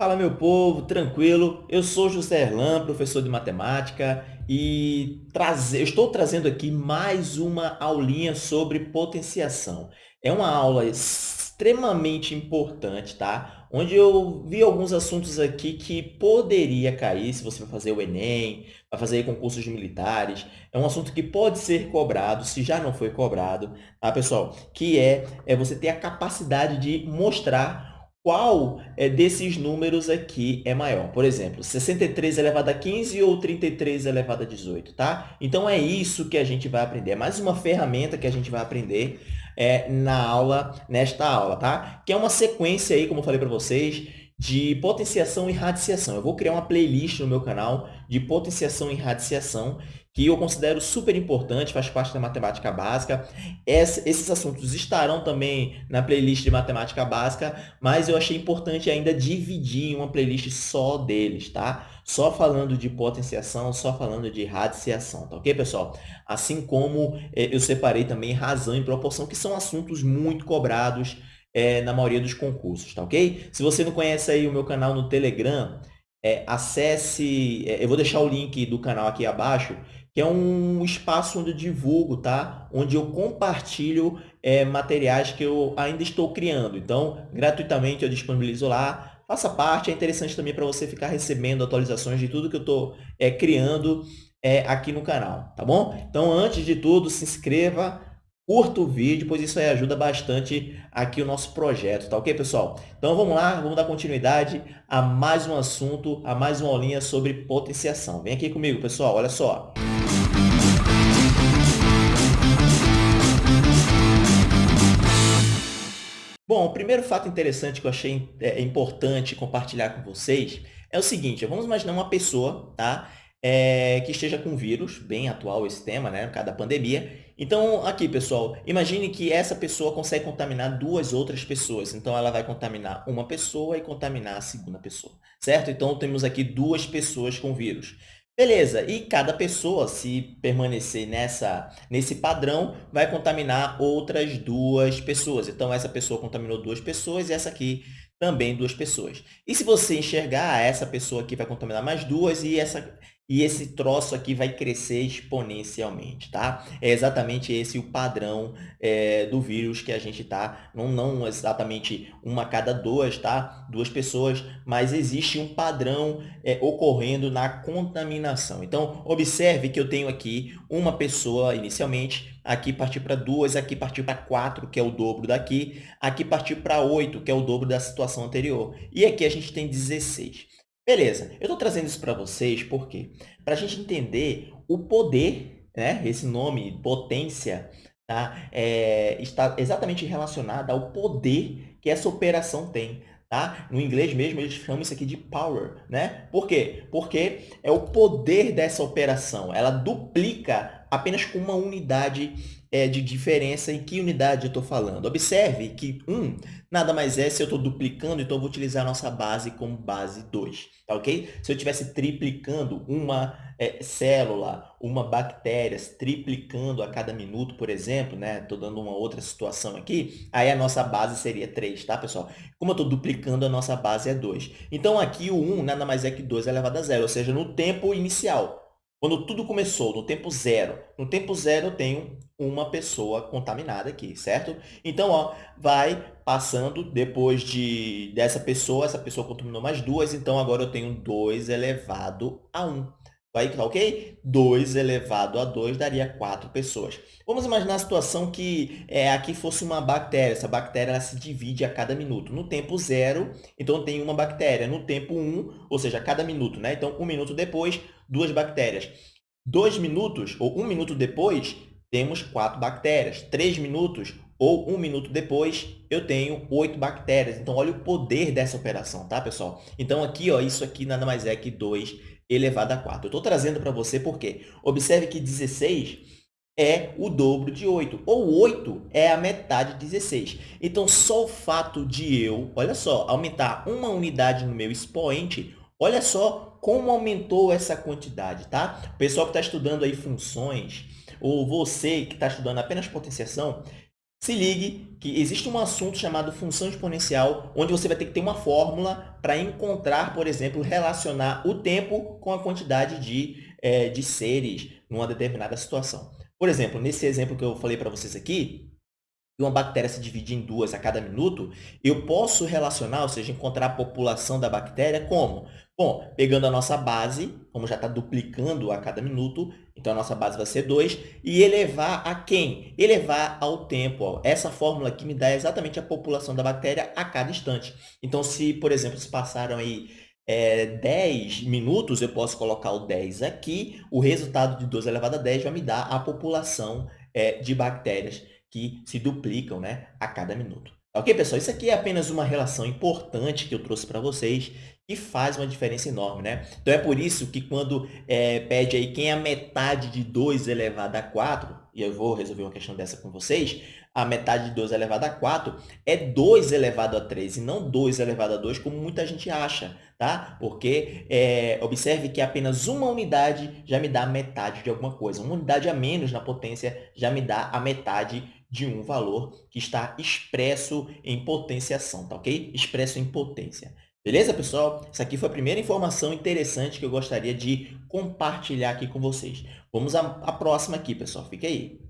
Fala, meu povo, tranquilo? Eu sou José Erlan, professor de matemática e traze... estou trazendo aqui mais uma aulinha sobre potenciação. É uma aula extremamente importante, tá? Onde eu vi alguns assuntos aqui que poderia cair se você vai fazer o Enem, vai fazer concursos militares. É um assunto que pode ser cobrado, se já não foi cobrado, tá, pessoal? Que é, é você ter a capacidade de mostrar qual é, desses números aqui é maior. Por exemplo, 63 elevado a 15 ou 33 elevado a 18, tá? Então, é isso que a gente vai aprender. É mais uma ferramenta que a gente vai aprender é, na aula, nesta aula, tá? Que é uma sequência aí, como eu falei para vocês, de potenciação e radiciação. Eu vou criar uma playlist no meu canal de potenciação e radiciação que eu considero super importante, faz parte da matemática básica. esses assuntos estarão também na playlist de matemática básica, mas eu achei importante ainda dividir em uma playlist só deles, tá? Só falando de potenciação, só falando de radiciação, tá ok, pessoal? Assim como eh, eu separei também razão e proporção, que são assuntos muito cobrados é, na maioria dos concursos, tá ok? Se você não conhece aí o meu canal no Telegram, é, acesse, é, eu vou deixar o link do canal aqui abaixo, que é um espaço onde eu divulgo, tá? Onde eu compartilho é, materiais que eu ainda estou criando. Então, gratuitamente eu disponibilizo lá. Faça parte, é interessante também para você ficar recebendo atualizações de tudo que eu estou é, criando é, aqui no canal, tá bom? Então, antes de tudo, se inscreva, curta o vídeo, pois isso aí ajuda bastante aqui o nosso projeto, tá ok, pessoal? Então, vamos lá, vamos dar continuidade a mais um assunto, a mais uma aulinha sobre potenciação. Vem aqui comigo, pessoal, olha só. Bom, o primeiro fato interessante que eu achei é, importante compartilhar com vocês é o seguinte, vamos imaginar uma pessoa tá, é, que esteja com vírus, bem atual esse tema, né, por causa da pandemia. Então, aqui, pessoal, imagine que essa pessoa consegue contaminar duas outras pessoas. Então, ela vai contaminar uma pessoa e contaminar a segunda pessoa, certo? Então, temos aqui duas pessoas com vírus. Beleza, e cada pessoa, se permanecer nessa, nesse padrão, vai contaminar outras duas pessoas. Então, essa pessoa contaminou duas pessoas e essa aqui também duas pessoas. E se você enxergar, essa pessoa aqui vai contaminar mais duas e essa e esse troço aqui vai crescer exponencialmente, tá? É exatamente esse o padrão é, do vírus que a gente tá, não, não exatamente uma a cada duas, tá? Duas pessoas, mas existe um padrão é, ocorrendo na contaminação. Então, observe que eu tenho aqui uma pessoa inicialmente, aqui partir para duas, aqui partir para quatro, que é o dobro daqui, aqui partir para oito, que é o dobro da situação anterior. E aqui a gente tem 16. Beleza, eu estou trazendo isso para vocês por quê? Para a gente entender o poder, né? esse nome, potência, tá? É, está exatamente relacionado ao poder que essa operação tem. Tá? No inglês mesmo, eles chamam isso aqui de power. Né? Por quê? Porque é o poder dessa operação. Ela duplica apenas com uma unidade é, de diferença. Em que unidade eu estou falando? Observe que 1 um, nada mais é se eu estou duplicando, então eu vou utilizar a nossa base como base 2. Tá ok? Se eu estivesse triplicando uma é, célula, uma bactéria, triplicando a cada minuto, por exemplo, né? Estou dando uma outra situação aqui, aí a nossa base seria 3, tá, pessoal? Como eu estou duplicando, a nossa base é 2. Então, aqui o 1 nada mais é que 2 elevado a zero, ou seja, no tempo inicial. Quando tudo começou, no tempo zero. No tempo zero, eu tenho uma pessoa contaminada aqui, certo? Então, ó, vai passando depois de, dessa pessoa, essa pessoa contaminou mais duas, então agora eu tenho 2 elevado a 1. Vai, tá ok? 2 elevado a 2 daria 4 pessoas. Vamos imaginar a situação que é, aqui fosse uma bactéria. Essa bactéria ela se divide a cada minuto. No tempo zero, então tem uma bactéria. No tempo 1, um, ou seja, a cada minuto. Né? Então, um minuto depois, duas bactérias. Dois minutos, ou um minuto depois, temos quatro bactérias. Três minutos, ou um minuto depois, eu tenho oito bactérias. Então, olha o poder dessa operação, tá, pessoal? Então, aqui, ó, isso aqui nada mais é que 2 elevado a 4. Eu estou trazendo para você porque observe que 16 é o dobro de 8, ou 8 é a metade de 16. Então, só o fato de eu, olha só, aumentar uma unidade no meu expoente, olha só como aumentou essa quantidade, tá? O pessoal que está estudando aí funções, ou você que está estudando apenas potenciação, Se ligue que existe um assunto chamado função exponencial, onde você vai ter que ter uma fórmula para encontrar, por exemplo, relacionar o tempo com a quantidade de, é, de seres numa determinada situação. Por exemplo, nesse exemplo que eu falei para vocês aqui, uma bactéria se divide em duas a cada minuto, eu posso relacionar, ou seja, encontrar a população da bactéria como? Bom, pegando a nossa base, como já está duplicando a cada minuto, então a nossa base vai ser 2, e elevar a quem? Elevar ao tempo. Ó. Essa fórmula aqui me dá exatamente a população da bactéria a cada instante. Então, se, por exemplo, se passaram aí é, 10 minutos, eu posso colocar o 10 aqui, o resultado de 2 elevado a 10 vai me dar a população é, de bactérias que se duplicam né, a cada minuto. Ok, pessoal? Isso aqui é apenas uma relação importante que eu trouxe para vocês que faz uma diferença enorme, né? Então, é por isso que quando é, pede aí quem é a metade de 2 elevado a 4, e eu vou resolver uma questão dessa com vocês, a metade de 2 elevado a 4 é 2 elevado a 3 e não 2 elevado a 2, como muita gente acha, tá? Porque é, observe que apenas uma unidade já me dá metade de alguma coisa. Uma unidade a menos na potência já me dá a metade de um valor que está expresso em potenciação, tá ok? Expresso em potência. Beleza, pessoal? Essa aqui foi a primeira informação interessante que eu gostaria de compartilhar aqui com vocês. Vamos à, próxima aqui, pessoal. Fique aí.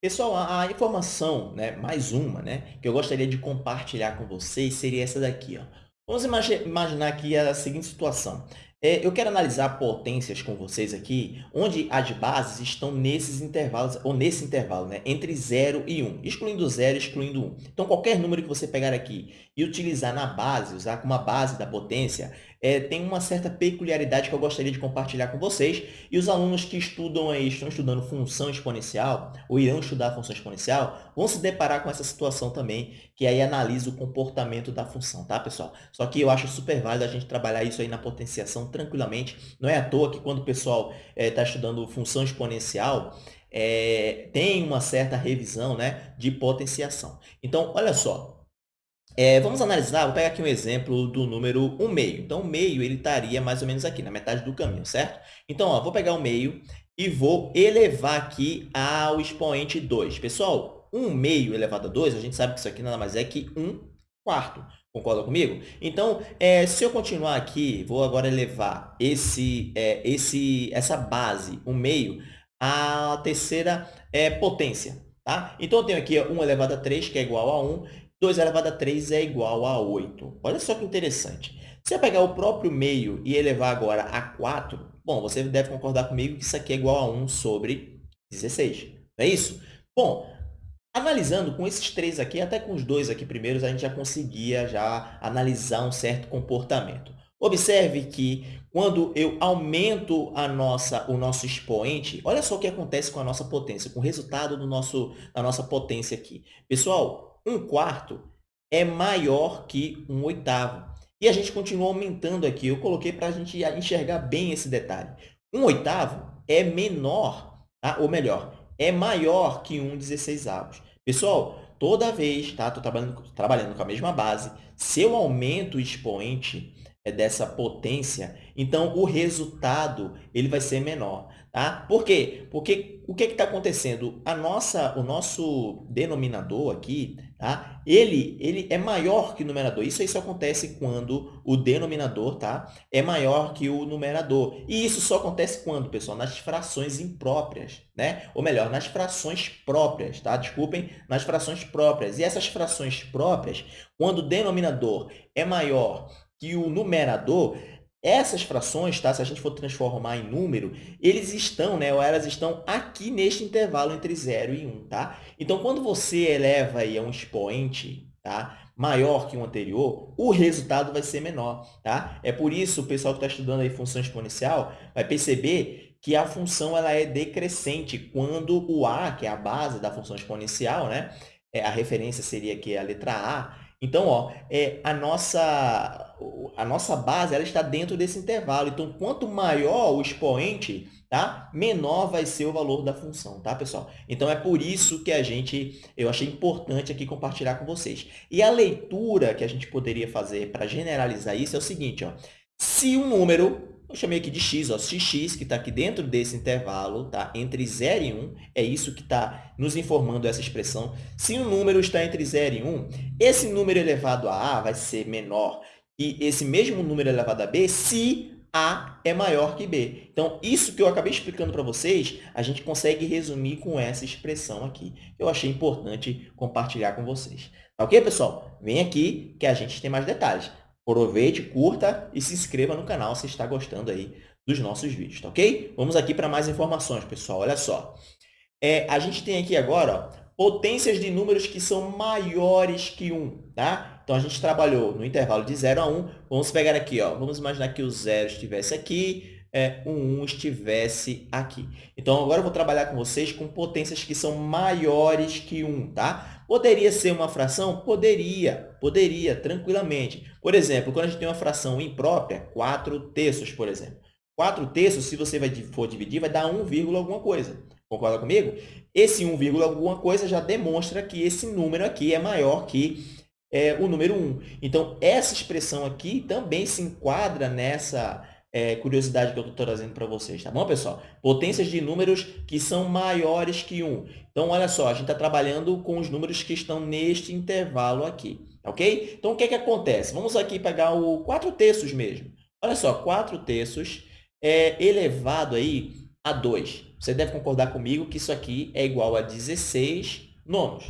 Pessoal, a, a informação, né, mais uma, né, que eu gostaria de compartilhar com vocês seria essa daqui. Ó. Vamos imaginar aqui a seguinte situação. É, eu quero analisar potências com vocês aqui, onde as bases estão nesses intervalos, ou nesse intervalo, né, entre 0 e 1, excluindo 0 e excluindo 1. Então, qualquer número que você pegar aqui e utilizar na base, usar como a base da potência, é, tem uma certa peculiaridade que eu gostaria de compartilhar com vocês. E os alunos que estudam aí, estão estudando função exponencial, ou irão estudar função exponencial, vão se deparar com essa situação também, que aí analisa o comportamento da função, tá, pessoal? Só que eu acho super válido a gente trabalhar isso aí na potenciação tranquilamente. Não é à toa que quando o pessoal está é, estudando função exponencial, é, tem uma certa revisão né, de potenciação. Então, olha só, é, vamos analisar, vou pegar aqui um exemplo do número 1 meio. Então, o meio ele estaria mais ou menos aqui, na metade do caminho, certo? Então, ó, vou pegar o meio e vou elevar aqui ao expoente 2. Pessoal, 1 meio elevado a 2, a gente sabe que isso aqui nada mais é que 1 quarto. Concorda comigo? Então, é, se eu continuar aqui, vou agora elevar esse, é, esse, essa base, o meio, à terceira é, potência. Tá? Então, eu tenho aqui 1 elevado a 3, que é igual a 1, 2 elevado a 3 é igual a 8. Olha só que interessante. Se eu pegar o próprio meio e elevar agora a 4, bom, você deve concordar comigo que isso aqui é igual a 1 sobre 16. Não é isso? Bom, analisando com esses três aqui, até com os dois aqui primeiros, a gente já conseguia já analisar um certo comportamento. Observe que quando eu aumento a nossa, o nosso expoente, olha só o que acontece com a nossa potência, com o resultado do nosso, da nossa potência aqui. Pessoal, um quarto é maior que um oitavo. E a gente continua aumentando aqui. Eu coloquei para a gente enxergar bem esse detalhe. Um oitavo é menor, tá? ou melhor, é maior que um dezesseisavos. Pessoal, toda vez, tá? Estou trabalhando, trabalhando com a mesma base. Se eu aumento o expoente dessa potência, então o resultado ele vai ser menor. Tá? Por quê? Porque o que está acontecendo? A nossa, o nosso denominador aqui, tá? ele, ele é maior que o numerador. Isso, isso acontece quando o denominador tá? é maior que o numerador. E isso só acontece quando, pessoal? Nas frações impróprias. Né? Ou melhor, nas frações próprias. Tá? Desculpem, nas frações próprias. E essas frações próprias, quando o denominador é maior que o numerador, essas frações, tá? se a gente for transformar em número, eles estão, né, ou elas estão aqui neste intervalo entre 0 e 1. Tá? Então, quando você eleva aí a um expoente tá? maior que o anterior, o resultado vai ser menor. Tá? É por isso o pessoal que está estudando aí função exponencial vai perceber que a função ela é decrescente quando o a, que é a base da função exponencial, né? É, a referência seria aqui a letra a, então, ó, é, a, nossa, a nossa base ela está dentro desse intervalo. Então, quanto maior o expoente, tá? menor vai ser o valor da função, tá, pessoal? Então, é por isso que a gente, eu achei importante aqui compartilhar com vocês. E a leitura que a gente poderia fazer para generalizar isso é o seguinte, ó. se o número eu chamei aqui de x, ó, xx, que está aqui dentro desse intervalo, tá? entre 0 e 1, é isso que está nos informando essa expressão. Se o número está entre 0 e 1, esse número elevado a a vai ser menor que esse mesmo número elevado a b se a é maior que b. Então, isso que eu acabei explicando para vocês, a gente consegue resumir com essa expressão aqui. Eu achei importante compartilhar com vocês. Tá ok, pessoal? Vem aqui que a gente tem mais detalhes. Aproveite, curta e se inscreva no canal se está gostando aí dos nossos vídeos, tá ok? Vamos aqui para mais informações, pessoal. Olha só. É, a gente tem aqui agora ó, potências de números que são maiores que 1, tá? Então, a gente trabalhou no intervalo de 0 a 1. Vamos pegar aqui, ó. vamos imaginar que o 0 estivesse aqui, é, o 1 estivesse aqui. Então, agora eu vou trabalhar com vocês com potências que são maiores que 1, tá? Poderia ser uma fração? Poderia, poderia, tranquilamente. Por exemplo, quando a gente tem uma fração imprópria, 4 terços, por exemplo. 4 terços, se você for dividir, vai dar 1, alguma coisa. Concorda comigo? Esse 1, alguma coisa já demonstra que esse número aqui é maior que é, o número 1. Então, essa expressão aqui também se enquadra nessa é, curiosidade que eu estou trazendo para vocês, tá bom, pessoal? Potências de números que são maiores que 1. Então, olha só, a gente está trabalhando com os números que estão neste intervalo aqui, ok? Então, o que, é que acontece? Vamos aqui pegar o 4 terços mesmo. Olha só, 4 terços é elevado aí a 2. Você deve concordar comigo que isso aqui é igual a 16 nonos.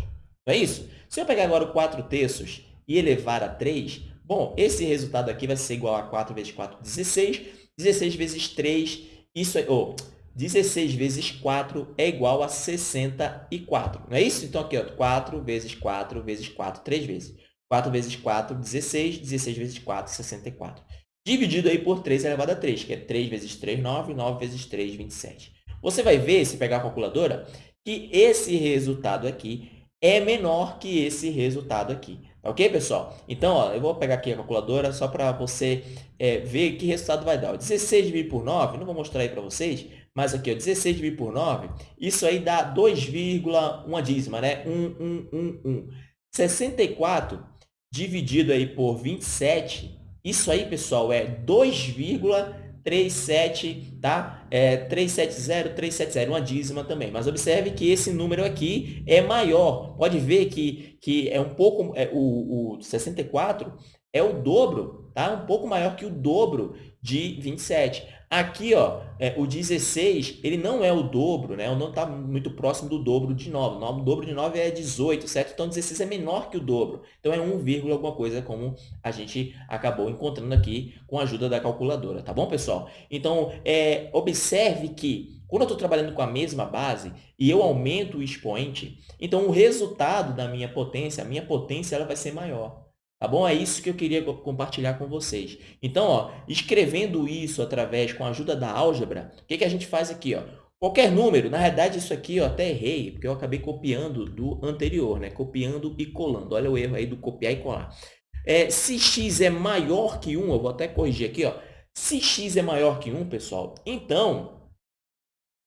Não é isso? Se eu pegar agora o 4 terços e elevar a 3, Bom, esse resultado aqui vai ser igual a 4 vezes 4, 16. 16 vezes 3, isso é, oh, 16 vezes 4 é igual a 64. Não é isso? Então, aqui, ó, 4 vezes 4 vezes 4, 3 vezes. 4 vezes 4, 16. 16 vezes 4, 64. Dividido aí por 3 elevado a 3, que é 3 vezes 3, 9. 9 vezes 3, 27. Você vai ver, se pegar a calculadora, que esse resultado aqui é menor que esse resultado aqui. Ok, pessoal? Então, ó, eu vou pegar aqui a calculadora só para você é, ver que resultado vai dar. 16 dividido por 9, não vou mostrar aí para vocês, mas aqui, ó, 16 dividido por 9, isso aí dá 2,1 dízima, né? 1, 1, 1, 1. 64 dividido aí por 27, isso aí, pessoal, é 2,1 37, tá? É 370, 370, uma dízima também. Mas observe que esse número aqui é maior. Pode ver que, que é um pouco, é, o, o 64 é o dobro, tá? Um pouco maior que o dobro de 27. Aqui, ó, é, o 16, ele não é o dobro, né? Não está muito próximo do dobro de 9. O dobro de 9 é 18, certo? Então, 16 é menor que o dobro. Então, é 1, alguma coisa, como a gente acabou encontrando aqui com a ajuda da calculadora, tá bom, pessoal? Então, é, observe que quando eu estou trabalhando com a mesma base e eu aumento o expoente, então o resultado da minha potência, a minha potência, ela vai ser maior. Tá bom? É isso que eu queria compartilhar com vocês. Então, ó, escrevendo isso através, com a ajuda da álgebra, o que, que a gente faz aqui? Ó? Qualquer número, na verdade, isso aqui eu até errei, porque eu acabei copiando do anterior, né? copiando e colando. Olha o erro aí do copiar e colar. É, se x é maior que 1, eu vou até corrigir aqui, ó. se x é maior que 1, pessoal, então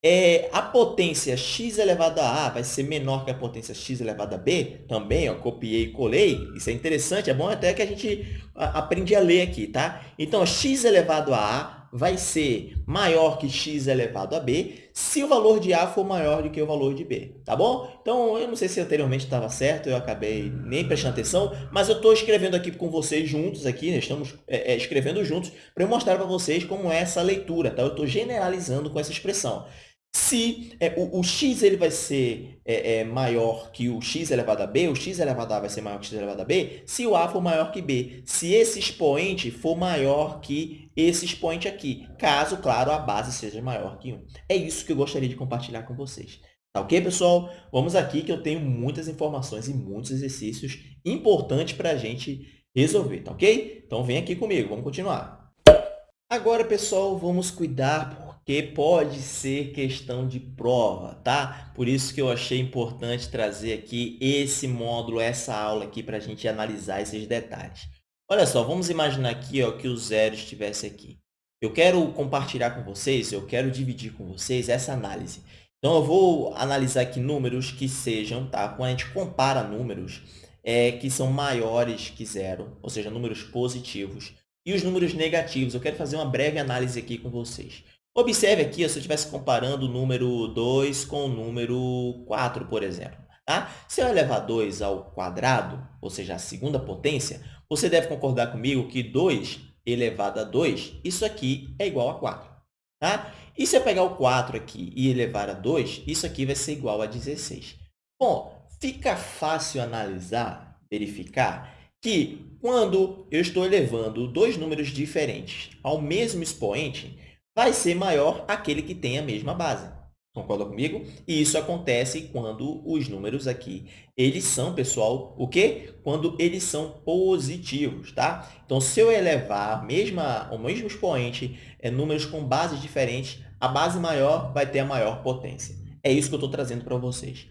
é, a potência x elevado a a vai ser menor que a potência x elevado a b, também, ó, copiei e colei, isso é interessante, é bom até que a gente aprende a ler aqui, tá? Então, x elevado a a vai ser maior que x elevado a b se o valor de a for maior do que o valor de b, tá bom? Então, eu não sei se anteriormente estava certo, eu acabei nem prestando atenção, mas eu estou escrevendo aqui com vocês juntos, aqui, né? estamos é, é, escrevendo juntos, para mostrar para vocês como é essa leitura, tá? Eu estou generalizando com essa expressão. Se é, o, o, x ele vai ser é, é, maior que o x elevado a b, o x elevado a vai ser maior que o x elevado a b, se o a for maior que b. Se esse expoente for maior que esse expoente aqui, caso, claro, a base seja maior que 1. É isso que eu gostaria de compartilhar com vocês. Tá ok, pessoal? Vamos aqui que eu tenho muitas informações e muitos exercícios importantes para a gente resolver, tá ok? Então, vem aqui comigo, vamos continuar. Agora, pessoal, vamos cuidar que pode ser questão de prova, tá? Por isso que eu achei importante trazer aqui esse módulo, essa aula aqui, para a gente analisar esses detalhes. Olha só, vamos imaginar aqui ó, que o zero estivesse aqui. Eu quero compartilhar com vocês, eu quero dividir com vocês essa análise. Então, eu vou analisar aqui números que sejam, tá? Quando a gente compara números é, que são maiores que zero, ou seja, números positivos, e os números negativos. Eu quero fazer uma breve análise aqui com vocês. Observe aqui, se eu estivesse comparando o número 2 com o número 4, por exemplo. Tá? Se eu elevar 2 ao quadrado, ou seja, a segunda potência, você deve concordar comigo que 2 elevado a 2, isso aqui é igual a 4. Tá? E se eu pegar o 4 aqui e elevar a 2, isso aqui vai ser igual a 16. Bom, fica fácil analisar, verificar, que quando eu estou elevando dois números diferentes ao mesmo expoente, vai ser maior aquele que tem a mesma base. Concorda comigo? E isso acontece quando os números aqui, eles são, pessoal, o quê? Quando eles são positivos, tá? Então, se eu elevar a mesma, o mesmo expoente, é, números com bases diferentes, a base maior vai ter a maior potência. É isso que eu estou trazendo para vocês.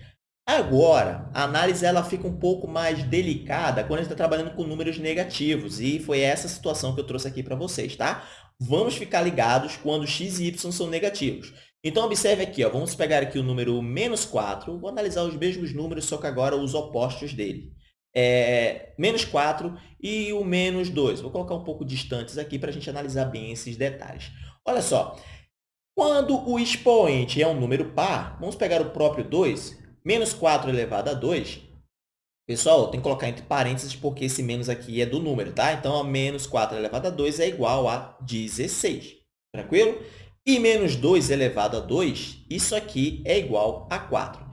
Agora, a análise ela fica um pouco mais delicada quando a gente está trabalhando com números negativos, e foi essa situação que eu trouxe aqui para vocês, tá? Vamos ficar ligados quando x e y são negativos. Então, observe aqui, ó, vamos pegar aqui o número menos 4, vou analisar os mesmos números, só que agora os opostos dele. É, menos 4 e o menos 2. Vou colocar um pouco distantes aqui para a gente analisar bem esses detalhes. Olha só, quando o expoente é um número par, vamos pegar o próprio 2, Menos 4 elevado a 2, pessoal, tem que colocar entre parênteses porque esse menos aqui é do número, tá? Então, a menos 4 elevado a 2 é igual a 16, tranquilo? E menos 2 elevado a 2, isso aqui é igual a 4.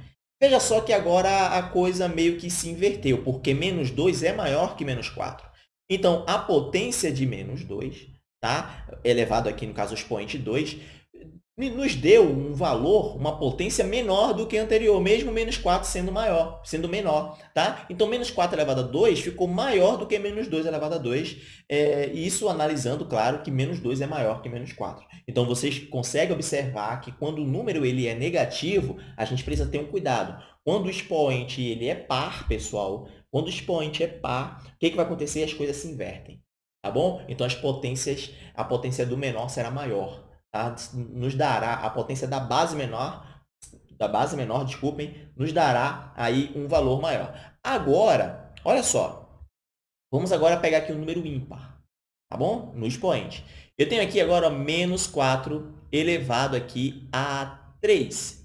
Veja só que agora a coisa meio que se inverteu, porque menos 2 é maior que menos 4. Então, a potência de menos 2, tá? elevado aqui, no caso, o expoente 2, nos deu um valor, uma potência menor do que anterior, mesmo menos 4 sendo maior, sendo menor. Tá? Então, menos 4 elevado a 2 ficou maior do que menos 2 elevado a 2. É, isso analisando, claro, que menos 2 é maior que menos 4. Então, vocês conseguem observar que quando o número ele é negativo, a gente precisa ter um cuidado. Quando o expoente ele é par, pessoal, quando o expoente é par, o que, que vai acontecer? As coisas se invertem. Tá bom? Então, as potências, a potência do menor será maior? Nos dará a potência da base menor, da base menor, desculpem, nos dará aí um valor maior. Agora, olha só, vamos agora pegar aqui um número ímpar, tá bom? No expoente. Eu tenho aqui agora menos 4 elevado aqui a 3.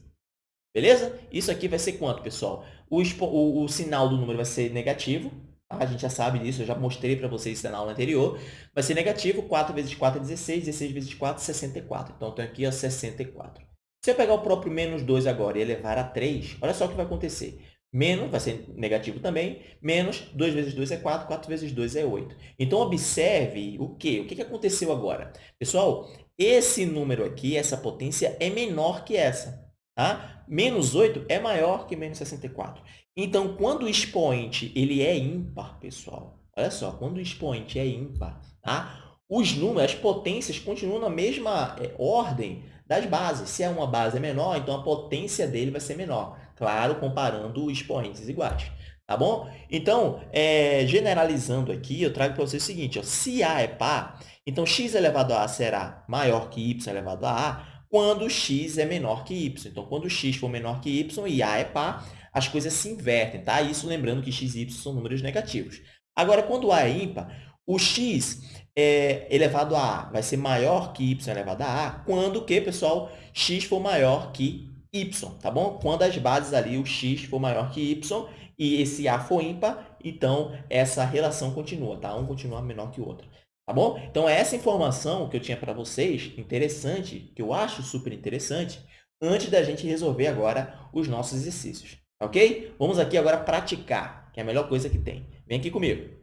Beleza? Isso aqui vai ser quanto, pessoal? O, o, o sinal do número vai ser negativo, a gente já sabe disso, eu já mostrei para vocês isso na aula anterior. Vai ser negativo, 4 vezes 4 é 16, 16 vezes 4 é 64. Então, eu tenho aqui ó, 64. Se eu pegar o próprio menos 2 agora e elevar a 3, olha só o que vai acontecer. Menos, vai ser negativo também, menos 2 vezes 2 é 4, 4 vezes 2 é 8. Então, observe o quê? O que aconteceu agora? Pessoal, esse número aqui, essa potência, é menor que essa. Tá? Menos 8 é maior que menos 64. Então, quando o expoente ele é ímpar, pessoal, olha só, quando o expoente é ímpar, tá? os números, as potências continuam na mesma é, ordem das bases. Se é uma base menor, então a potência dele vai ser menor. Claro, comparando expoentes iguais. Tá bom? Então, é, generalizando aqui, eu trago para vocês o seguinte. Ó, se A é par, então x elevado a A será maior que y elevado a A quando x é menor que y. Então, quando x for menor que y e A é par, as coisas se invertem, tá? Isso lembrando que x e y são números negativos. Agora, quando A é ímpar, o x é, elevado a A vai ser maior que y elevado a A quando que, pessoal, x for maior que y, tá bom? Quando as bases ali, o x for maior que y e esse A for ímpar, então essa relação continua, tá? Um continua menor que o outro. Tá bom? Então, essa informação que eu tinha para vocês, interessante, que eu acho super interessante, antes da gente resolver agora os nossos exercícios. Ok? Vamos aqui agora praticar, que é a melhor coisa que tem. Vem aqui comigo.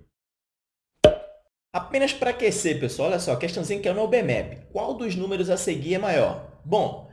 Apenas para aquecer, pessoal, olha só, questãozinha que é no BMAP. Qual dos números a seguir é maior? Bom,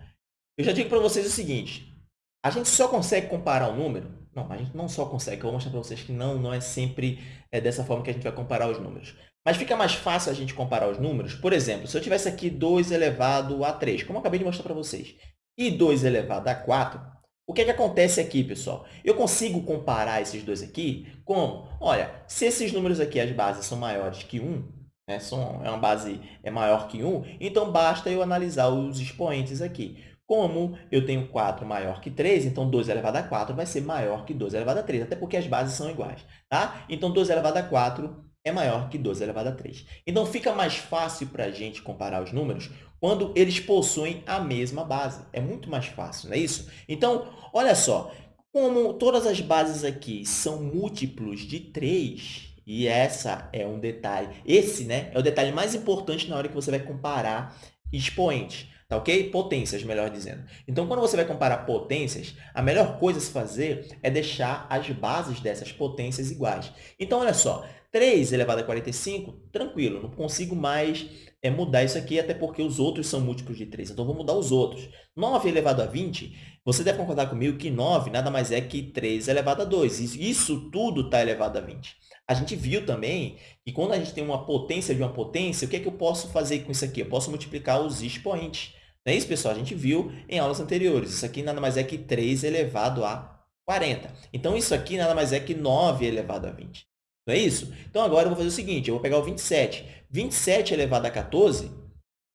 eu já digo para vocês o seguinte, a gente só consegue comparar um número? Não, a gente não só consegue, eu vou mostrar para vocês que não, não é sempre é, dessa forma que a gente vai comparar os números. Mas fica mais fácil a gente comparar os números. Por exemplo, se eu tivesse aqui 2 elevado a 3, como eu acabei de mostrar para vocês, e 2 elevado a 4, o que, é que acontece aqui, pessoal? Eu consigo comparar esses dois aqui como? Olha, se esses números aqui, as bases, são maiores que 1, né, são, é uma base é maior que 1, então basta eu analisar os expoentes aqui. Como eu tenho 4 maior que 3, então 2 elevado a 4 vai ser maior que 2 elevado a 3, até porque as bases são iguais. Tá? Então, 2 elevado a 4 é maior que 12 elevado a 3. Então, fica mais fácil para a gente comparar os números quando eles possuem a mesma base. É muito mais fácil, não é isso? Então, olha só, como todas as bases aqui são múltiplos de 3, e essa é um detalhe, esse né, é o detalhe mais importante na hora que você vai comparar expoentes. Tá ok? Potências, melhor dizendo. Então, quando você vai comparar potências, a melhor coisa a se fazer é deixar as bases dessas potências iguais. Então, olha só, 3 elevado a 45, tranquilo, não consigo mais é, mudar isso aqui, até porque os outros são múltiplos de 3. Então, vou mudar os outros. 9 elevado a 20, você deve concordar comigo que 9 nada mais é que 3 elevado a 2. Isso tudo está elevado a 20. A gente viu também que quando a gente tem uma potência de uma potência, o que é que eu posso fazer com isso aqui? Eu posso multiplicar os expoentes. Não é isso, pessoal? A gente viu em aulas anteriores. Isso aqui nada mais é que 3 elevado a 40. Então, isso aqui nada mais é que 9 elevado a 20. Não é isso? Então, agora eu vou fazer o seguinte, eu vou pegar o 27. 27 elevado a 14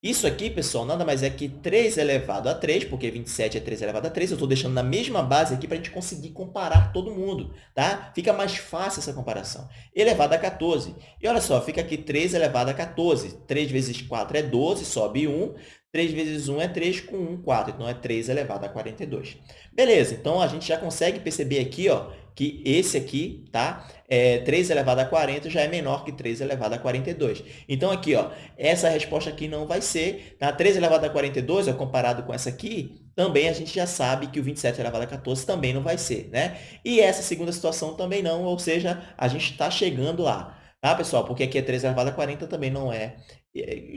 isso aqui, pessoal, nada mais é que 3 elevado a 3, porque 27 é 3 elevado a 3. Eu estou deixando na mesma base aqui para a gente conseguir comparar todo mundo, tá? Fica mais fácil essa comparação. Elevado a 14. E olha só, fica aqui 3 elevado a 14. 3 vezes 4 é 12, sobe 1. 3 vezes 1 é 3, com 1, 4. Então, é 3 elevado a 42. Beleza, então a gente já consegue perceber aqui ó, que esse aqui, tá? É, 3 elevado a 40 já é menor que 3 elevado a 42. Então, aqui, ó, essa resposta aqui não vai ser. Tá? 3 elevado a 42, ó, comparado com essa aqui, também a gente já sabe que o 27 elevado a 14 também não vai ser. Né? E essa segunda situação também não, ou seja, a gente está chegando lá. Tá, pessoal? Porque aqui é 3 elevado a 40 também não é,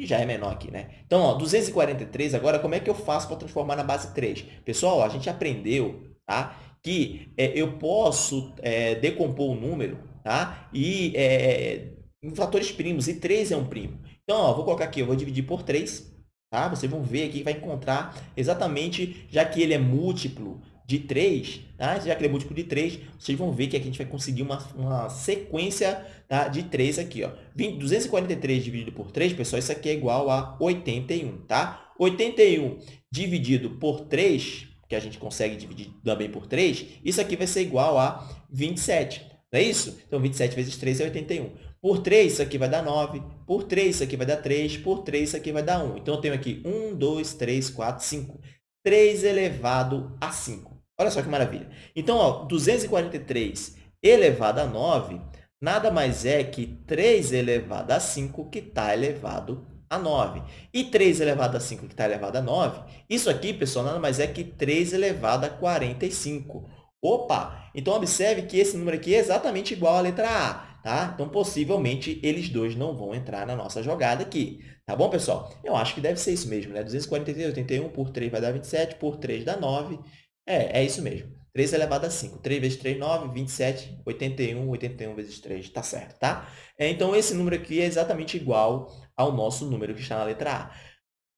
já é menor aqui, né? Então, ó, 243, agora como é que eu faço para transformar na base 3? Pessoal, ó, a gente aprendeu, tá? Que é, eu posso é, decompor o número tá? e, é, em fatores primos, e 3 é um primo. Então, ó, vou colocar aqui, eu vou dividir por 3, tá? vocês vão ver aqui, vai encontrar exatamente, já que ele é múltiplo de 3, tá? já que ele é múltiplo de 3, vocês vão ver que aqui a gente vai conseguir uma, uma sequência tá? de 3 aqui. Ó. 20, 243 dividido por 3, pessoal, isso aqui é igual a 81. Tá? 81 dividido por 3 que a gente consegue dividir também por 3, isso aqui vai ser igual a 27. Não é isso? Então, 27 vezes 3 é 81. Por 3, isso aqui vai dar 9. Por 3, isso aqui vai dar 3. Por 3, isso aqui vai dar 1. Então, eu tenho aqui 1, 2, 3, 4, 5. 3 elevado a 5. Olha só que maravilha. Então, ó, 243 elevado a 9 nada mais é que 3 elevado a 5 que está elevado a 9. E 3 elevado a 5, que está elevado a 9, isso aqui, pessoal, nada mais é que 3 elevado a 45. Opa! Então, observe que esse número aqui é exatamente igual à letra A. Tá? Então, possivelmente, eles dois não vão entrar na nossa jogada aqui. Tá bom, pessoal? Eu acho que deve ser isso mesmo, né? 243, 81 por 3 vai dar 27, por 3 dá 9. É, é isso mesmo. 3 elevado a 5. 3 vezes 3, 9, 27, 81, 81 vezes 3, tá certo, tá? É, então, esse número aqui é exatamente igual ao nosso número que está na letra A.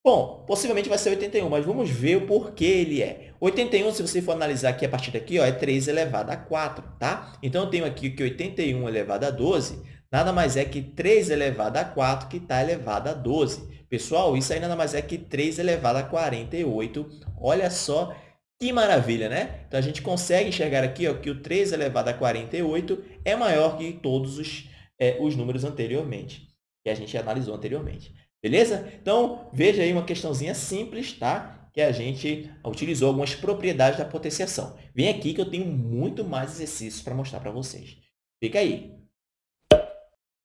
Bom, possivelmente vai ser 81, mas vamos ver o porquê ele é. 81, se você for analisar aqui a partir daqui, ó, é 3 elevado a 4, tá? Então, eu tenho aqui que 81 elevado a 12 nada mais é que 3 elevado a 4, que está elevado a 12. Pessoal, isso aí nada mais é que 3 elevado a 48. Olha só que maravilha, né? Então, a gente consegue enxergar aqui ó, que o 3 elevado a 48 é maior que todos os, é, os números anteriormente que a gente analisou anteriormente. Beleza? Então, veja aí uma questãozinha simples, tá? Que a gente utilizou algumas propriedades da potenciação. Vem aqui que eu tenho muito mais exercícios para mostrar para vocês. Fica aí.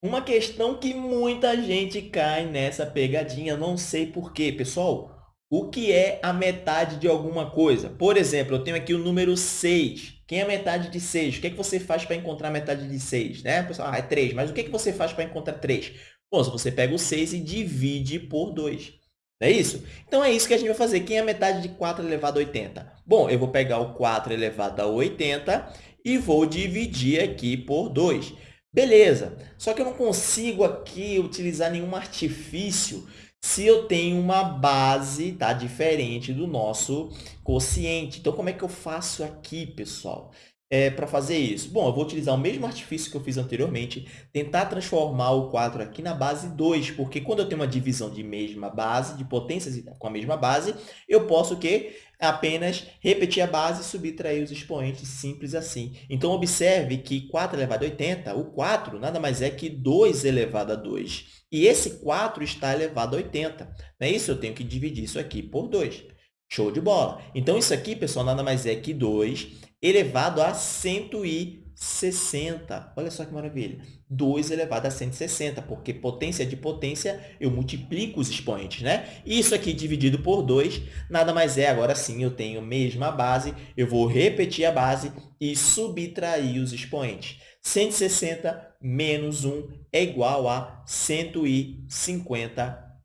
Uma questão que muita gente cai nessa pegadinha, não sei porquê. Pessoal, o que é a metade de alguma coisa? Por exemplo, eu tenho aqui o número 6. Quem é a metade de 6? O que, é que você faz para encontrar a metade de 6? Né? Pessoal, ah, é 3. Mas o que, é que você faz para encontrar 3? Bom, você pega o 6 e divide por 2. Não é isso? Então, é isso que a gente vai fazer. Quem é a metade de 4 elevado a 80? Bom, eu vou pegar o 4 elevado a 80 e vou dividir aqui por 2. Beleza. Só que eu não consigo aqui utilizar nenhum artifício se eu tenho uma base tá, diferente do nosso quociente. Então, como é que eu faço aqui, pessoal? É, para fazer isso? Bom, eu vou utilizar o mesmo artifício que eu fiz anteriormente, tentar transformar o 4 aqui na base 2, porque quando eu tenho uma divisão de mesma base, de potências com a mesma base, eu posso o quê? apenas repetir a base e subtrair os expoentes, simples assim. Então, observe que 4 elevado a 80, o 4 nada mais é que 2 elevado a 2. E esse 4 está elevado a 80. Não é isso? Eu tenho que dividir isso aqui por 2. Show de bola! Então, isso aqui, pessoal, nada mais é que 2 elevado a 160. Olha só que maravilha! 2 elevado a 160, porque potência de potência, eu multiplico os expoentes, né? Isso aqui dividido por 2, nada mais é, agora sim, eu tenho a mesma base, eu vou repetir a base e subtrair os expoentes. 160 menos 1 é igual a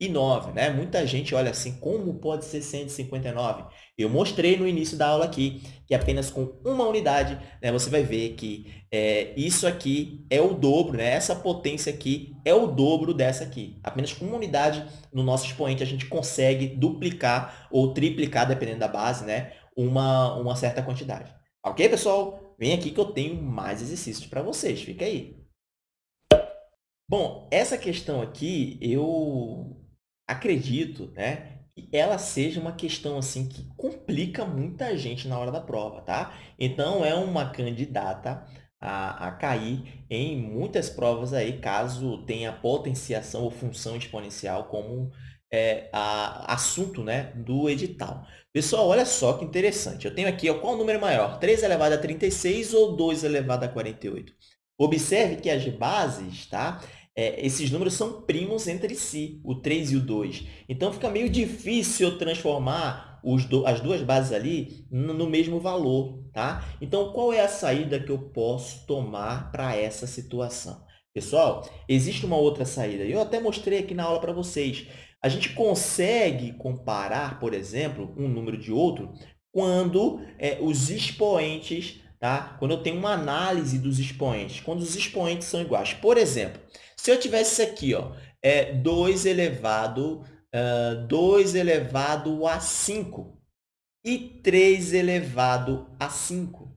159 e 9, né? Muita gente olha assim, como pode ser 159? Eu mostrei no início da aula aqui que apenas com uma unidade, né, você vai ver que é, isso aqui é o dobro, né? Essa potência aqui é o dobro dessa aqui. Apenas com uma unidade no nosso expoente a gente consegue duplicar ou triplicar, dependendo da base, né? Uma, uma certa quantidade. Ok, pessoal? Vem aqui que eu tenho mais exercícios para vocês. Fica aí. Bom, essa questão aqui, eu acredito né, que ela seja uma questão assim que complica muita gente na hora da prova, tá? Então, é uma candidata a, a cair em muitas provas aí, caso tenha potenciação ou função exponencial como é, a, assunto né, do edital. Pessoal, olha só que interessante. Eu tenho aqui, ó, qual o número maior? 3 elevado a 36 ou 2 elevado a 48? Observe que as bases, tá? É, esses números são primos entre si, o 3 e o 2. Então, fica meio difícil transformar do, as duas bases ali no, no, mesmo valor. Tá? Então, qual é a saída que eu posso tomar para essa situação? Pessoal, existe uma outra saída. Eu até mostrei aqui na aula para vocês. A gente consegue comparar, por exemplo, um número de outro quando é, os expoentes tá? Quando eu tenho uma análise dos expoentes, quando os expoentes são iguais. Por exemplo, se eu tivesse isso aqui, ó, é 2 elevado, uh, 2 elevado a 5 e 3 elevado a 5.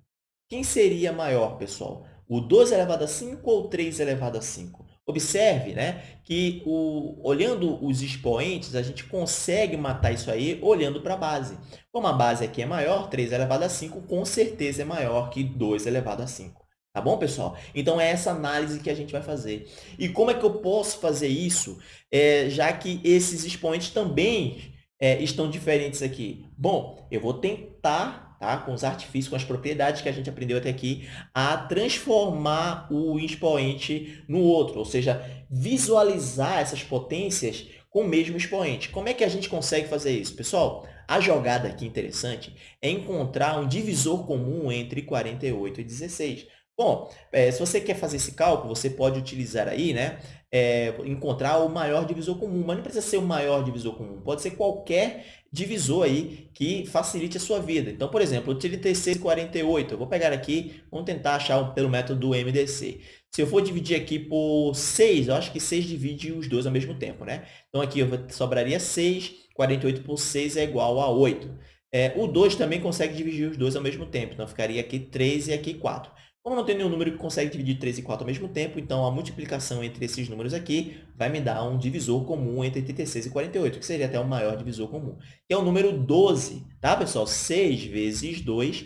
Quem seria maior, pessoal? O 2 elevado a 5 ou o 3 elevado a 5? Observe né, que, o, olhando os expoentes, a gente consegue matar isso aí olhando para a base. Como a base aqui é maior, 3 elevado a 5, com certeza é maior que 2 elevado a 5. Tá bom, pessoal? Então, é essa análise que a gente vai fazer. E como é que eu posso fazer isso, é, já que esses expoentes também é, estão diferentes aqui? Bom, eu vou tentar, tá, com os artifícios, com as propriedades que a gente aprendeu até aqui, a transformar o expoente no outro, ou seja, visualizar essas potências com o mesmo expoente. Como é que a gente consegue fazer isso? Pessoal, a jogada aqui interessante é encontrar um divisor comum entre 48 e 16. Bom, é, se você quer fazer esse cálculo, você pode utilizar aí, né, é, encontrar o maior divisor comum, mas não precisa ser o maior divisor comum, pode ser qualquer divisor aí que facilite a sua vida. Então, por exemplo, 36 e 48, eu vou pegar aqui, vamos tentar achar pelo método do MDC. Se eu for dividir aqui por 6, eu acho que 6 divide os dois ao mesmo tempo, né? Então, aqui eu sobraria 6, 48 por 6 é igual a 8. É, o 2 também consegue dividir os dois ao mesmo tempo, então ficaria aqui 3 e aqui 4. Como não tem nenhum número que consegue dividir 3 e 4 ao mesmo tempo, então a multiplicação entre esses números aqui vai me dar um divisor comum entre 36 e 48, que seria até o maior divisor comum, que é o número 12, tá, pessoal? 6 vezes 2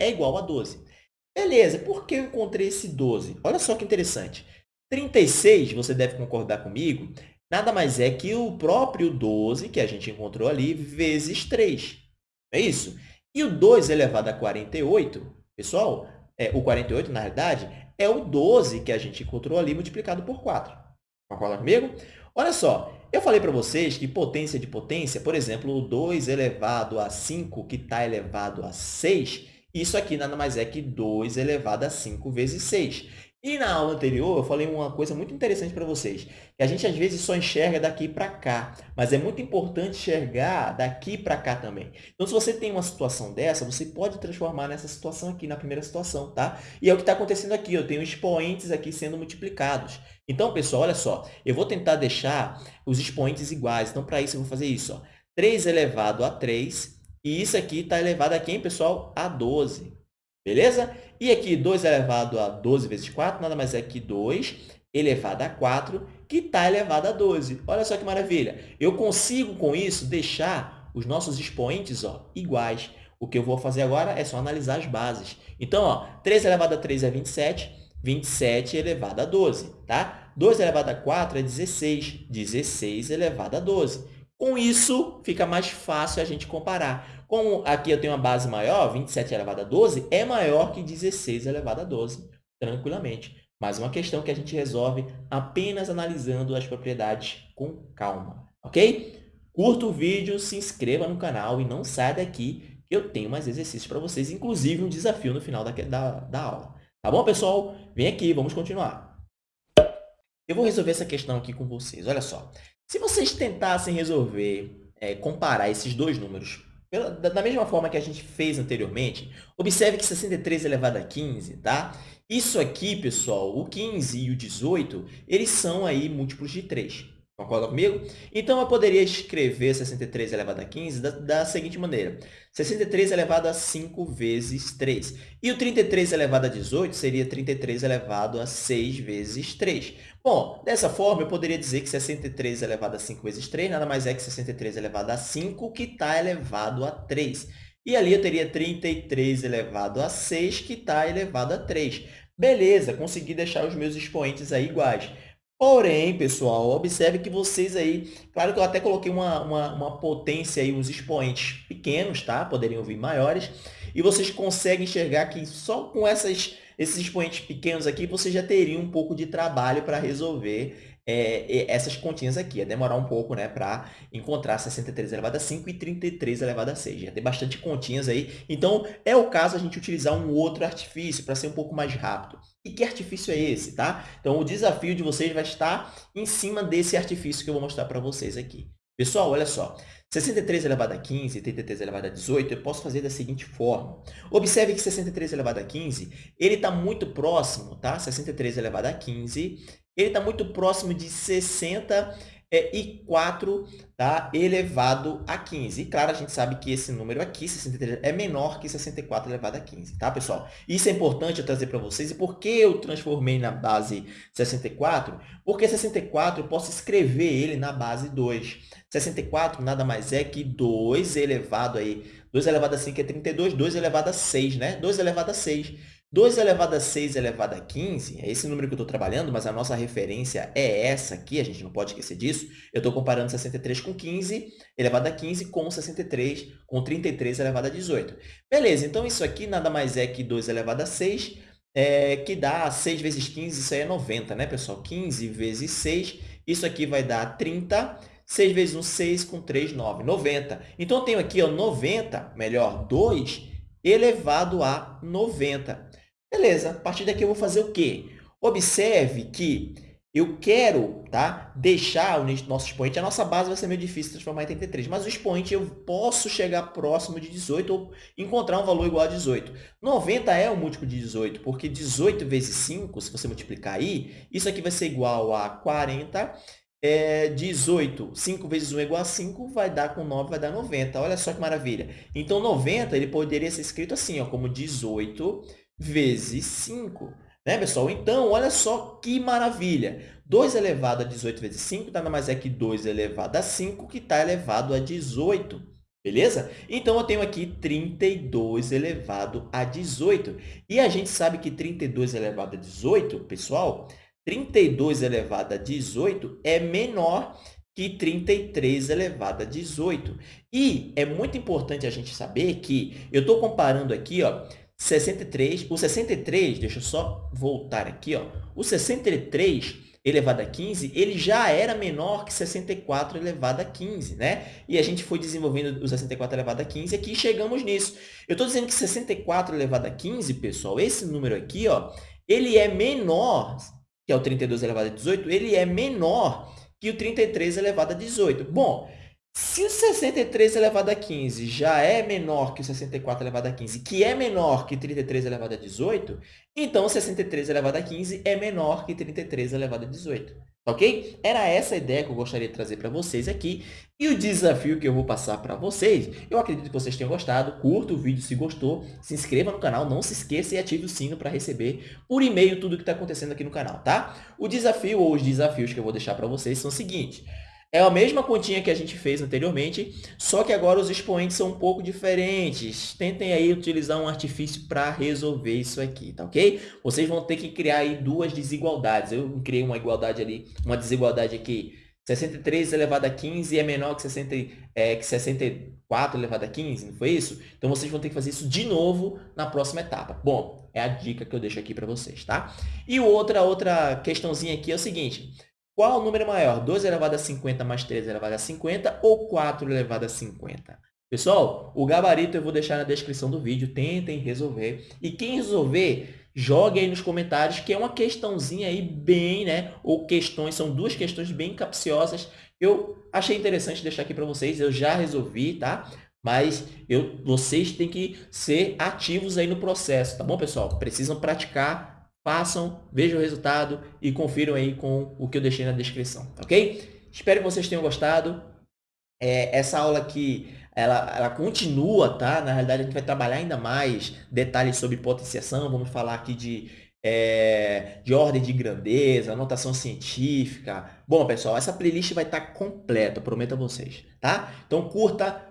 é igual a 12. Beleza, por que eu encontrei esse 12? Olha só que interessante. 36, você deve concordar comigo, nada mais é que o próprio 12, que a gente encontrou ali, vezes 3. É isso? E o 2 elevado a 48, pessoal, é, o 48, na realidade, é o 12 que a gente encontrou ali multiplicado por 4. Concorda comigo? Olha só, eu falei para vocês que potência de potência, por exemplo, o 2 elevado a 5, que está elevado a 6, isso aqui nada mais é que 2 elevado a 5 vezes 6. E na aula anterior, eu falei uma coisa muito interessante para vocês, que a gente às vezes só enxerga daqui para cá, mas é muito importante enxergar daqui para cá também. Então, se você tem uma situação dessa, você pode transformar nessa situação aqui, na primeira situação, tá? E é o que está acontecendo aqui, eu tenho expoentes aqui sendo multiplicados. Então, pessoal, olha só, eu vou tentar deixar os expoentes iguais. Então, para isso, eu vou fazer isso, ó. 3 elevado a 3, e isso aqui está elevado a quem, pessoal? A 12. Beleza? E aqui, 2 elevado a 12 vezes 4, nada mais é que 2 elevado a 4, que está elevado a 12. Olha só que maravilha! Eu consigo, com isso, deixar os nossos expoentes ó, iguais. O que eu vou fazer agora é só analisar as bases. Então, ó, 3 elevado a 3 é 27, 27 elevado a 12. Tá? 2 elevado a 4 é 16, 16 elevado a 12. Com isso, fica mais fácil a gente comparar. Como aqui eu tenho uma base maior, 27 elevado a 12, é maior que 16 elevado a 12, tranquilamente. Mais uma questão que a gente resolve apenas analisando as propriedades com calma, ok? Curta o vídeo, se inscreva no canal e não saia daqui, que eu tenho mais exercícios para vocês, inclusive um desafio no final da, da, da aula. Tá bom, pessoal? Vem aqui, vamos continuar. Eu vou resolver essa questão aqui com vocês. Olha só, se vocês tentassem resolver, é, comparar esses dois números pela, da mesma forma que a gente fez anteriormente, observe que 63 elevado a 15, tá? Isso aqui, pessoal, o 15 e o 18, eles são aí múltiplos de 3. Concorda comigo? Então, eu poderia escrever 63 elevado a 15 da, da, seguinte maneira. 63 elevado a 5 vezes 3. E o 33 elevado a 18 seria 33 elevado a 6 vezes 3. Bom, dessa forma, eu poderia dizer que 63 elevado a 5 vezes 3 nada mais é que 63 elevado a 5, que está elevado a 3. E ali eu teria 33 elevado a 6, que está elevado a 3. Beleza, consegui deixar os meus expoentes aí iguais. Porém, pessoal, observe que vocês aí, claro que eu até coloquei uma, uma, uma potência aí, uns expoentes pequenos, tá? Poderiam vir maiores, e vocês conseguem enxergar que só com essas, esses expoentes pequenos aqui, você já teria um pouco de trabalho para resolver é, essas continhas aqui. Ia demorar um pouco né, para encontrar 63 elevado a 5 e 33 elevado a 6. Ia ter bastante continhas aí. Então, é o caso a gente utilizar um outro artifício para ser um pouco mais rápido. E que artifício é esse? Tá? Então, o desafio de vocês vai estar em cima desse artifício que eu vou mostrar para vocês aqui. Pessoal, olha só. 63 elevado a 15 e 33 elevado a 18, eu posso fazer da seguinte forma. Observe que 63 elevado a 15, ele está muito próximo, tá? 63 elevado a 15 ele está muito próximo de 64 tá? elevado a 15. E, claro, a gente sabe que esse número aqui, 63, é menor que 64 elevado a 15, tá, pessoal? Isso é importante eu trazer para vocês. E por que eu transformei na base 64? Porque 64 eu posso escrever ele na base 2. 64 nada mais é que 2 elevado aí. 2 elevado a 5 é 32, 2 elevado a 6, né? 2 elevado a 6. 2 elevado a 6 elevado a 15, é esse número que eu estou trabalhando, mas a nossa referência é essa aqui, a gente não pode esquecer disso. Eu estou comparando 63 com 15 elevado a 15 com 63 com 33 elevado a 18. Beleza, então isso aqui nada mais é que 2 elevado a 6, é, que dá 6 vezes 15, isso aí é 90, né, pessoal? 15 vezes 6, isso aqui vai dar 30, 6 vezes 1, 6, com 3, 9, 90. Então, eu tenho aqui ó, 90, melhor, 2 elevado a 90. Beleza, a partir daqui eu vou fazer o quê? Observe que eu quero tá, deixar o nosso expoente, a nossa base vai ser meio difícil transformar em 33, mas o expoente eu posso chegar próximo de 18 ou encontrar um valor igual a 18. 90 é um múltiplo de 18, porque 18 vezes 5, se você multiplicar aí, isso aqui vai ser igual a 40 é, 18, 5 vezes 1 é igual a 5, vai dar com 9, vai dar 90. Olha só que maravilha. Então, 90 ele poderia ser escrito assim, ó, como 18 vezes 5. Né, pessoal? Então, olha só que maravilha. 2 elevado a 18 vezes 5 nada mais é que 2 elevado a 5, que está elevado a 18. Beleza? Então, eu tenho aqui 32 elevado a 18. E a gente sabe que 32 elevado a 18, pessoal, 32 elevado a 18 é menor que 33 elevado a 18. E é muito importante a gente saber que eu estou comparando aqui, ó, 63, o 63, deixa eu só voltar aqui, ó, o 63 elevado a 15, ele já era menor que 64 elevado a 15, né? E a gente foi desenvolvendo o 64 elevado a 15 aqui e chegamos nisso. Eu estou dizendo que 64 elevado a 15, pessoal, esse número aqui, ó, ele é menor que é o 32 elevado a 18, ele é menor que o 33 elevado a 18. Bom, se o 63 elevado a 15 já é menor que o 64 elevado a 15, que é menor que 33 elevado a 18, então 63 elevado a 15 é menor que 33 elevado a 18. ok? Era essa a ideia que eu gostaria de trazer para vocês aqui. E o desafio que eu vou passar para vocês, eu acredito que vocês tenham gostado. Curta o vídeo se gostou, se inscreva no canal, não se esqueça e ative o sino para receber por e-mail tudo o que está acontecendo aqui no canal, tá? O desafio ou os desafios que eu vou deixar para vocês são o seguinte. É a mesma continha que a gente fez anteriormente, só que agora os expoentes são um pouco diferentes. Tentem aí utilizar um artifício para resolver isso aqui, tá ok? Vocês vão ter que criar aí duas desigualdades. Eu criei uma igualdade ali, uma desigualdade aqui. 63 elevado a 15 é menor que, 60, é, que 64 elevado a 15, não foi isso? Então, vocês vão ter que fazer isso de novo na próxima etapa. Bom, é a dica que eu deixo aqui para vocês, tá? E outra, outra questãozinha aqui é o seguinte. Qual o número maior? 2 elevado a 50 mais 3 elevado a 50 ou 4 elevado a 50? Pessoal, o gabarito eu vou deixar na descrição do vídeo, tentem resolver. E quem resolver, jogue aí nos comentários, que é uma questãozinha aí bem, né? Ou questões, são duas questões bem capciosas. Eu achei interessante deixar aqui para vocês, eu já resolvi, tá? Mas eu, vocês têm que ser ativos aí no processo, tá bom, pessoal? Precisam praticar façam, vejam o resultado e confiram aí com o que eu deixei na descrição, ok? Espero que vocês tenham gostado. É, essa aula aqui, ela, ela continua, tá? Na realidade, a gente vai trabalhar ainda mais detalhes sobre potenciação, vamos falar aqui de, é, de ordem de grandeza, notação científica. Bom, pessoal, essa playlist vai estar completa, prometo a vocês, tá? Então, curta,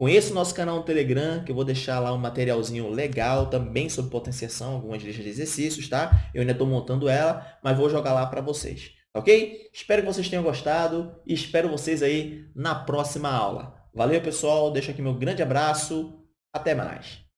Conheça o nosso canal no Telegram, que eu vou deixar lá um materialzinho legal também sobre potenciação, algumas listas de exercícios, tá? Eu ainda estou montando ela, mas vou jogar lá para vocês, ok? Espero que vocês tenham gostado e espero vocês aí na próxima aula. Valeu, pessoal. Deixo aqui meu grande abraço. Até mais.